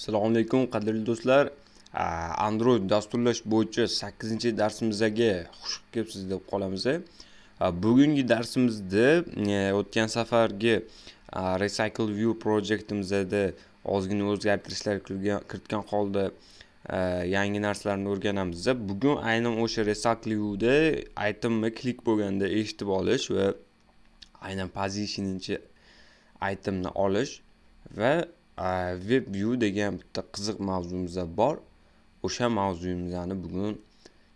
assalomu alaykum qadrli do'stlar. Android dasturlash bo'yicha sakkizinchi darsimizga xush kelibsiz deb qolamiz. Bugungi darsimizda e, o'tgan safargi recycle view projektimizda ozgina o'zgartirishlar kiritgan holda e, yangi narsalarni o'rganamiz. Bugun aynan o'sha recycle viewda itemni klik bo'lganda eshitib olish va aynan positioninchi itemni olish va web view degan bitta qiziq mavzumiz bor. O'sha mavzuyimizni bugun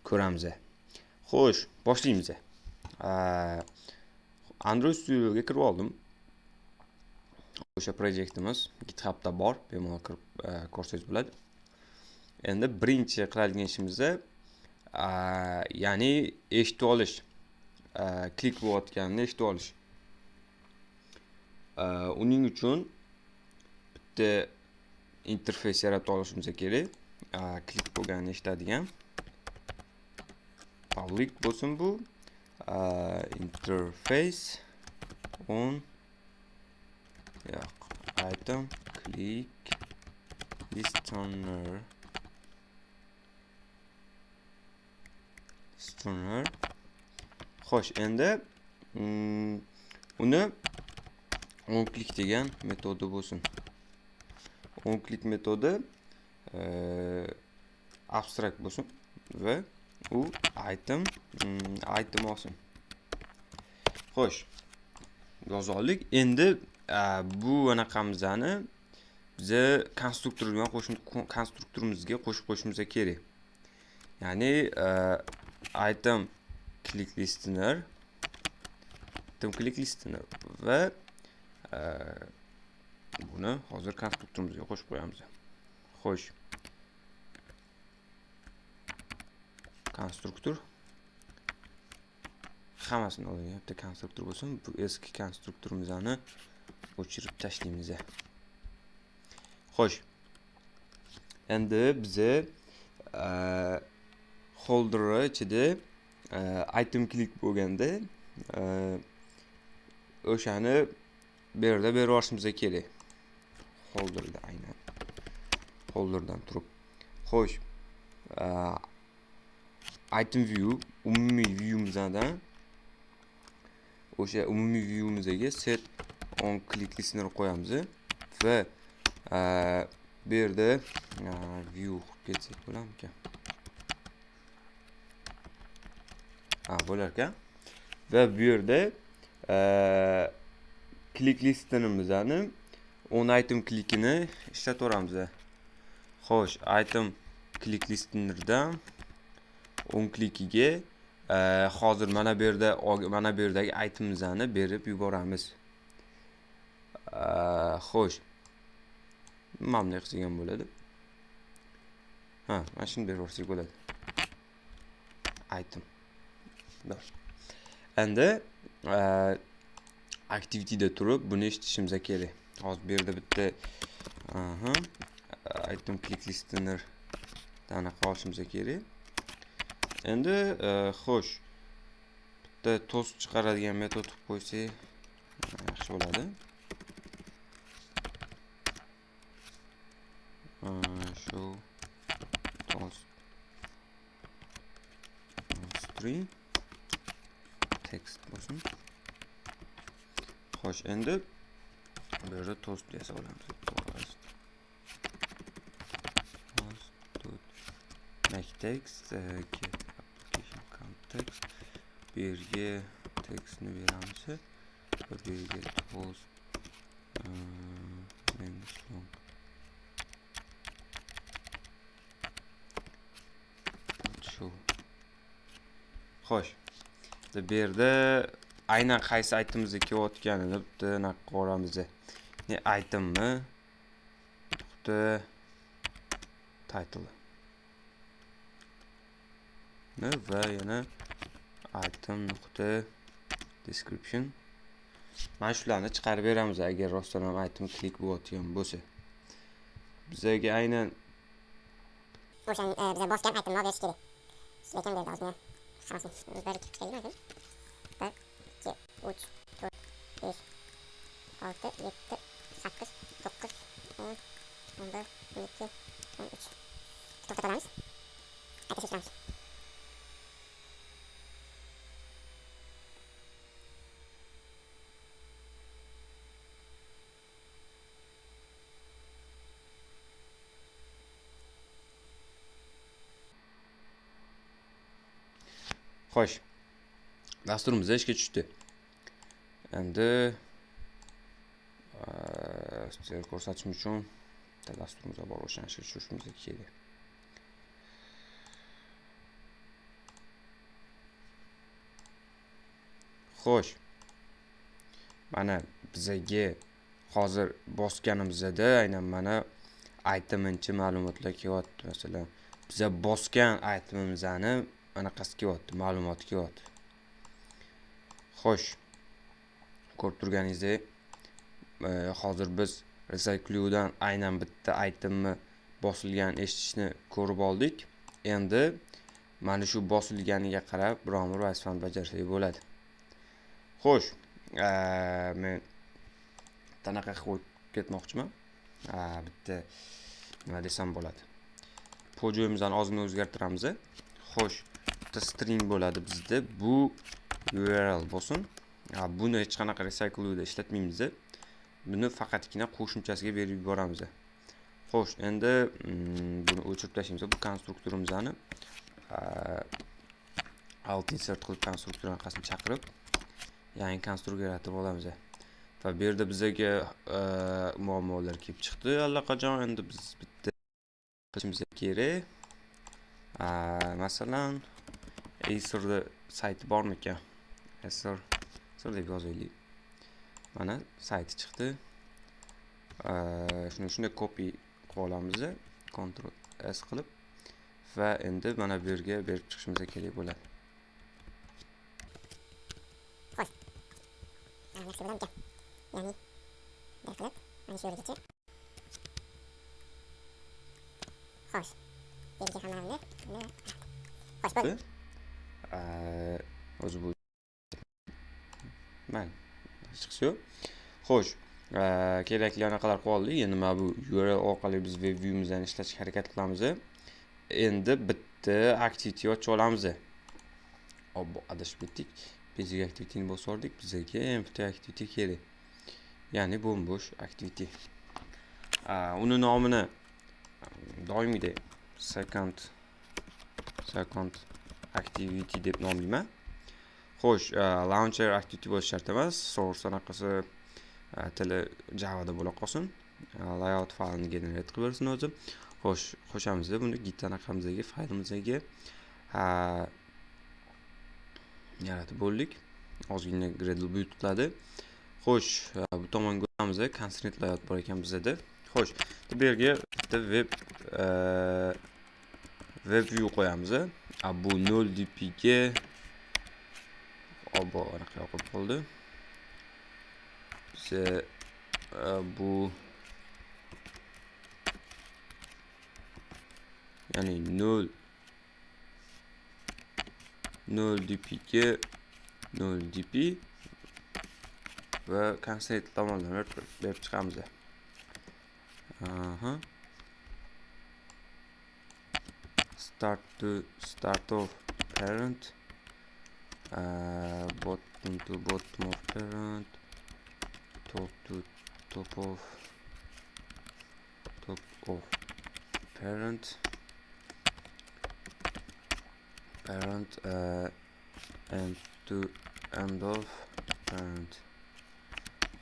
ko'ramiz. Xo'sh boshlaymiz. Android studioga kirib oldim. O'sha projektimiz githubda bor bemalol kirib e, ko'rsangiz bo'ladi. Endi birinchi qiladigan ishimiz ya'ni eshitib olish e, klik bo'layotganini eshitib olish. E, uning uchun bitta interfeys yaratib olishimiz kerak klik bo'lganini eshitadigan public bo'lsin bu interface. On yo'q item click. Listener. Listener. Xo'sh endi mm, uni on click degan metodi bo'lsin onklik metodi eh, abstrakt bo'lsin va u item mm, item olsin xo'sh yozoldik endi bu anaqamizni biza konstruktor bilan qo'shib konstruktorimizga qo'shib qo'yishimiz kerak. Ya'ni e, item click listener item click listener va e, buni hozir konstruktorimizga qo'shib qo'yamiz. Xo'sh. Konstruktor. Hammasini oldinga bitta konstruktor bo'lsin. Bu eski konstruktorimizni o'chirib tashlaymiz. Xo'sh. Endi biza e, holderni ichida e, item click bo'lganda e, o'shani bu yerda berib yuborishimiz kerak. Holderda aynan. Holderdan turib. Xo'sh item view umumiy viewimizdan o'sha umumiy viewimizga set on click listener qo'yamiz va bu yerda view qilib ketsak bo'larmikan ha bo'lar ekan va bu yerda click listenerimizni on item klikini ishlataveramiz xo'sh item klik listenerdan on klikiga e, hozir mana bu yerda mana bu yerdagi itemimizni berib yuboramiz. E, xo'sh. Mana bunday qilsak ham bo'ladi. Ha mana shuni berib yuborsak bo'ladi. Item endi e, activityda turib buni eshitishimiz kerak. Hozir bu yerda bitta aha. Item click listener. Anaqa olishimiz kerak endi e, xo'sh bitta to'st chiqaradigan metod qilib qo'ysak yaxshi bo'ladi show toast string text bo'lsin xo'sh endi bu yerda tost yasab olamiz tost tost make text get application context bu yerga tekstni beramiz va bu yerga tost long shu xo'sh bu yerda aynan qaysi aytimizga kelayotganini bitta anaqa qilib olamiz ne aytimmi? Bitta title. Va yana item nuqta description. Mana shularni chiqarib beramiz agar rostdan ham item klik bo'layotgan bo'lsa. Bizaga aynan o'sha e, biza bosgan aytimni olib berish kerak lekin bu yerda ozgina 2, 3, 4, 5, 6, 7, 8, 9, 10, 11, 12, 13. Toplamış. Ateş uçlamış. Hoş. Dasturimiz ishga tushdi. Endi sizlarga ko'rsatishim uchun bitta dasturimizga bor o'shani ishga tushirishimiz kerak. Xo'sh. Mana bizaga hozir bosganimizda aynan mana aytiminchi ma'lumotlar kelyapti. Masalan biza bosgan aytimimizani anaqasi kelyapti ma'lumoti kelyapti. Xo'sh. Ko'rib turganingizdek e, hozir biz recyclyudan aynan bitta aytimni bosilgan eshitishni ko'rib oldik. Endi mana shu bosilganiga qarab biron bir vazifani bajarsak bo'ladi. Xo'sh e, men tanaqa qilib ketmoqchiman. Bitta nima desam bo'ladi. Pojoyimizni ozgina o'zgartiramiz xo'sh bitta string bo'ladi bizda. Bu url bo'lsin. Buni hech qanaqa recyclewda ishlatmaymiz buni faqatgina qo'shimchasiga berib yuboramiz xo'sh endi mm, buni o'chirib tashlaymiz bu konstruktorimizni alt insert qilib konstruktor anaqasini chaqirib yangi konstruktor yaratib olamiz va bu yerda bizaga e, muammolar kelib chiqdi allaqachon. Endi biz bitta qilishimiz kerak. A, masalan acerda sayti bormikan acer acer deb yozaylik mana sayti chiqdi. Shuni shunday copy qilib olamiz ctrl s qilib va endi mana bu yerga berib chiqishimiz kerak bo'ladi. Yaxshi bo'larmikan ya'ni bunday qilib mana shu yergacha xo'sh. Yerga hammani xo'sh bo'ldi. O'zi bu mayli hech yo'q. Xo'sh e, kerakli anaqalar qoldi. Endi mana bu url orqali biz web viewimizni ishlashga harakat qilamiz. Endi bitta activity ochib olamiz. Obbo adashib ketdik. Basic activityni bosordik bizga bizaga empty activity kerak. Ya'ni bo'm-bo'sh activity. Uni nomini doimgidek second second activity deb nomlayman. Xo'sh launcher activity bo'lishi shart emas. Source anaqasi tili javada bo'la qolsin. Layout faylini generate qilib bersin o'zi. Xo'sh qo'shamiz buni git anaqamizdagi faylimizga yaratib bo'ldik. Ozgina gradle buyut qiladi xo'sh bu tomonga o'tamiz constraint layout bor ekan bizada. Xo'sh bu yerga bitta web web view qo'yamiz a bu 0 dp ga obbo anaqa yoqib qoldi biza bu ya'ni 0 0 dp ga 0 dp va constraint tomondan berib chiqamiz aha. Start to start of parent. Uh, bot to bot parent top to top of top of parent parent uh, and to end of parent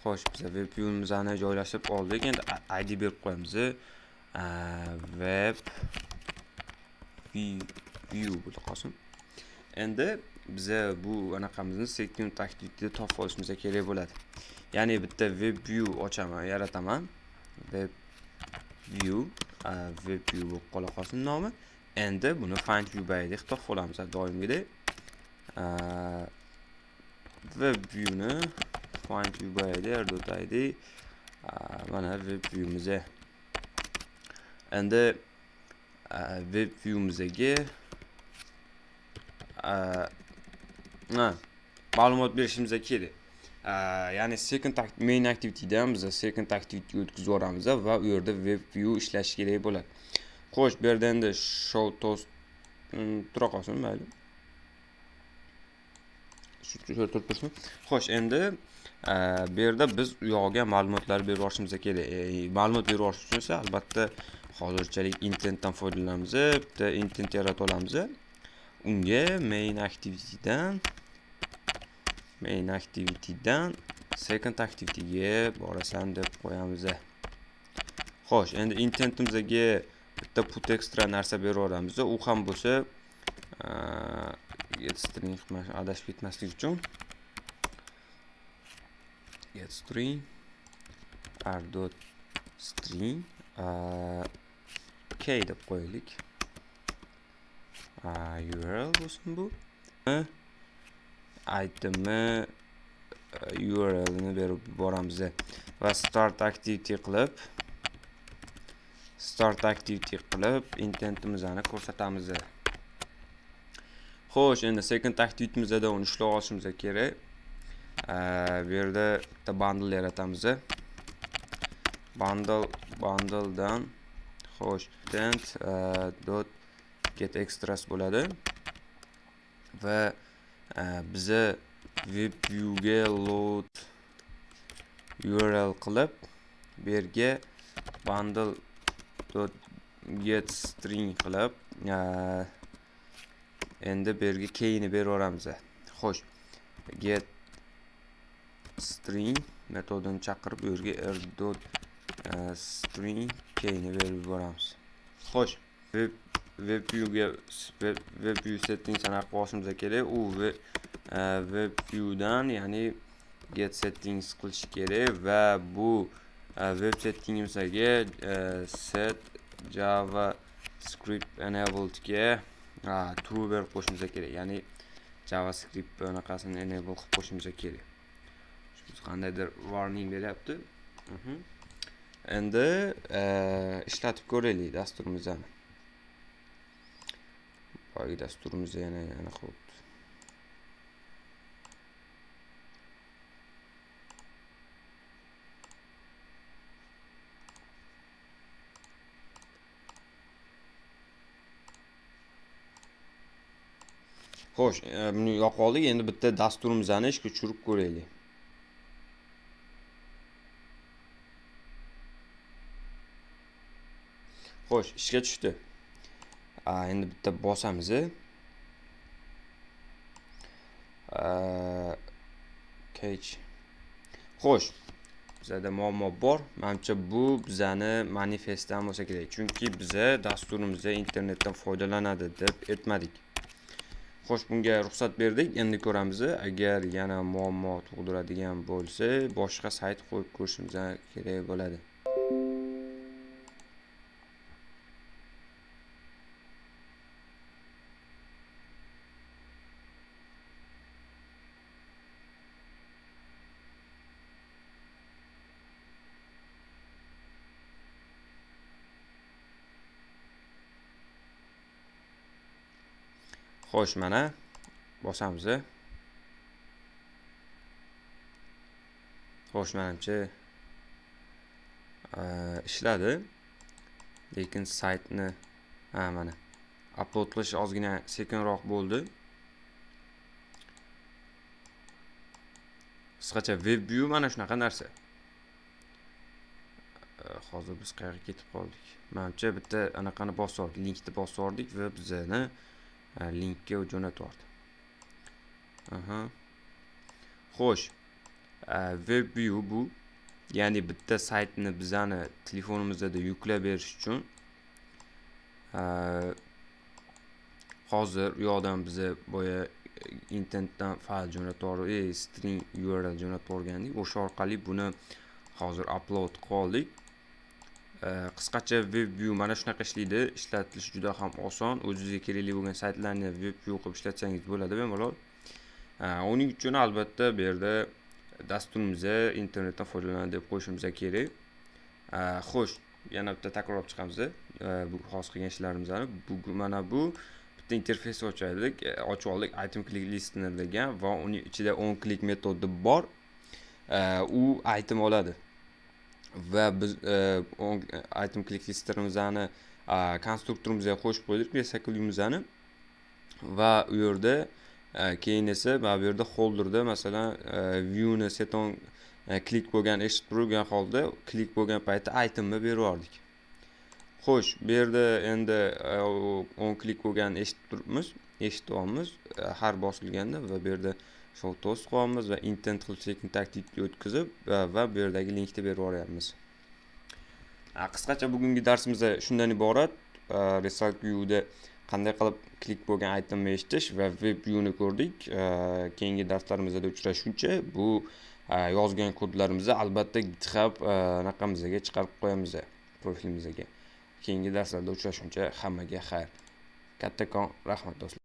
xo'sh biz web viewimizni joylashib oldik endi id berib qo'yamiz web view bo'lib qolsin endi biza bu anaqamizni second activityda topib olishimiz kerak bo'ladi. Ya'ni bitta web view ochaman yarataman. Web view web view bo'lib qola qolsin nomi. Endi buni find view bayda topib olamiz doimgidek. Web viewni find view bayda id mana web viewimiz endi web viewimizga ma'lumot berishimiz kerak. Ya'ni second main activitydan biz second activity o'tkazib yuboramiz va u yerda web view ishlashi kerak bo'ladi. Xo'sh bu yerda endi show toast hmm, tura qolsin mayli. Shu turib xo'sh endi bu yerda biz u yog'iga ma'lumotlar berib yuborishimiz kerak. E, e, ma'lumot berib yuborish uchun esa albatta hozirchalik intentdan foydalanamiz bitta intent yarata olamiz unga main activitydan main activitydan second activityga borasan deb qo'yamiz xo'sh endi intentimizga bitta put extra narsa berib yuboramiz u ham bo'lsa get string adashib ketmaslik uchun get string r dot string k deb qo'yaylik. Url bo'lsin bu. Itemni urlni berib yuboramiz va start activity qilib start activity qilib intentimizni ko'rsatamiz xo'sh endi second activityimizda uni ishlab olishimiz kerak. E, bu yerda bitta bundle yaratamiz bundle bundledan xo'sh tent e, dot get extras bo'ladi. Va Э, biza web viewga load url qilib bu yerga bundle get string qilib e, endi bu yerga keyni berib yuboramiz xo'sh get string metodini chaqirib u yerga r dot e, string keyni berib yuboramiz. Xo'sh web web viewga web view settingsni anaqa boshimizga kerak. U e, web viewdan ya'ni get settings qilish kerak va bu e, web settingimizga e, set javascript enabledga true berib qo'yishimiz kerak. Ya'ni javascript anaqasini enable qilib qo'yishimiz kerak. Qandaydir warning beryapti. Mhm. Endi ishlatib ko'raylik dasturimizni. Boyagi dasturimizni yana yana qilibdi xo'sh e, buni yoqib oldik endi bitta dasturimizni ishga tushirib ko'raylik. Xo'sh ishga tushdi. Endi bitta bosamiz э, kech. Xo'sh bizada muammo bor. Manimcha bu bizani manifestdan bo'lsa kerak. Chunki biza dasturimizda internetdan foydalanadi deb aytmadik. Xo'sh bunga ruxsat berdik. Endi ko'ramiz agar yana muammo tug'diradigan bo'lsa boshqa sayt qo'yib ko'rishimiz kerak bo'ladi. Xo'sh mana. Bosamiz xo'sh manimcha e, ishladi. Lekin saytni ha mana. Upload qilish ozgina sekinroq bo'ldi. Qisqacha web view mana shunaqa narsa. E, hozir biz qayerga ketib qoldik? Manimcha bitta anaqani bosib yubordik linkni bosib yubordik va linkka jo'natyapti aha xo'sh web view bu ya'ni bitta saytni bizani telefonimizda yuklab berish uchun э, hozir u yoqdan biza boya e, internetdan fayl jo'natib e, string url jo'natib yuborgandik o'sha orqali buni hozir upload qilib oldik Э, qisqacha web view mana shunaqa ishlaydi. Ishlatilishi juda ham oson. O'zingizga kerakli bo'lgan saytlarni web view qilib ishlatsangiz bo'ladi bemalol э, uning uchun albatta bu yerda dasturimizni internetdan foydalanadi deb qo'yishimiz kerak. Э, xo'sh yana bitta takrorlab chiqamiz bu hozir qilgan ishlarimizni bu mana bu bitta interfeys ochaylik. Ochib oldik. Item click listener degan va uning ichida on click metodi bor. U item oladi. Va biz e, item click listerimizni konstruktorimizga qo'shib qo'ydik recyclyumizani va u yerda e, keyin esa mana bu yerda holderda masalan e, viewni seton klik bo'lgan eshitib turgan holda klik bo'lgan paytda itemni berib yubordik. Xo'sh bu yerda endi o'n klik bo'lgan eshitib turibmiz. Eshityapmiz e, har bosilganda va bu yerda shov to'sib qo'yamiz va intent qilib sekin taktikka o'tkazib va bu yerdagi linkni berib yuboryapmiz. Qisqacha bugungi darsimiz shundan iborat e, result viewda qanday qilib klik bo'lgan itemni eshitish va web viewni ko'rdik. E, keyingi darslarimizda uchrashguncha bu yozgan kodlarimizni albatta github anaqamizga chiqarib qo'yamiz profilimizga keyingi darslarda uchrashguncha hammaga xayr. Kattakon rahmat do'stlar.